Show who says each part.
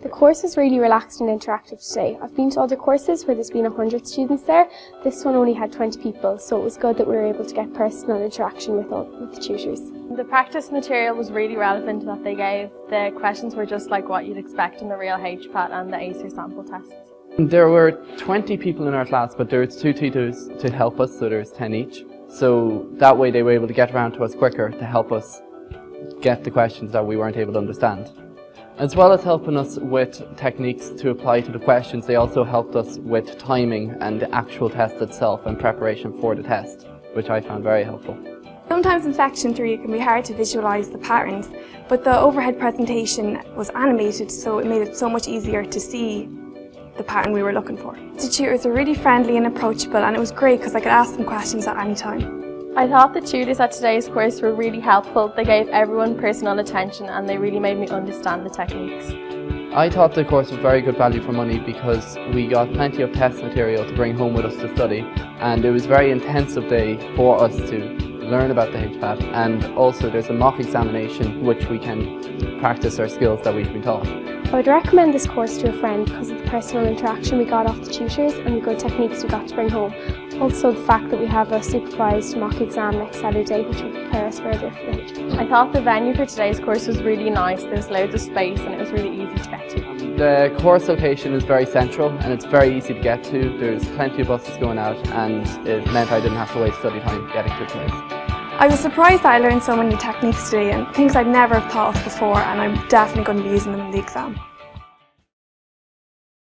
Speaker 1: The course was really relaxed and interactive today. I've been to other courses where there's been 100 students there. This one only had 20 people, so it was good that we were able to get personal interaction with, all, with the tutors.
Speaker 2: The practice material was really relevant that they gave. The questions were just like what you'd expect in the real HPAT and the ACER sample tests.
Speaker 3: There were 20 people in our class, but there was two tutors to help us, so there was 10 each. So that way they were able to get around to us quicker to help us get the questions that we weren't able to understand. As well as helping us with techniques to apply to the questions, they also helped us with timing and the actual test itself and preparation for the test, which I found very helpful.
Speaker 4: Sometimes in section 3 it can be hard to visualise the patterns, but the overhead presentation was animated so it made it so much easier to see the pattern we were looking for. The tutors were really friendly and approachable and it was great because I could ask them questions at any time.
Speaker 2: I thought the tutors at today's course were really helpful. They gave everyone personal attention and they really made me understand the techniques.
Speaker 3: I thought the course was very good value for money because we got plenty of test material to bring home with us to study and it was a very intensive day for us to learn about the HPAT and also there's a mock examination which we can practice our skills that we've been taught.
Speaker 1: I would recommend this course to a friend because of the personal interaction we got off the tutors and the good techniques we got to bring home. Also the fact that we have a supervised mock exam next Saturday which will prepare us further for the HPAT.
Speaker 2: I thought the venue for today's course was really nice. There was loads of space and it was really easy to get to.
Speaker 3: The course location is very central and it's very easy to get to. There's plenty of buses going out and it meant I didn't have to waste study time getting to the place.
Speaker 4: I was surprised that I learned so many techniques today and things I'd never have thought of before and I'm definitely going to be using them in the exam.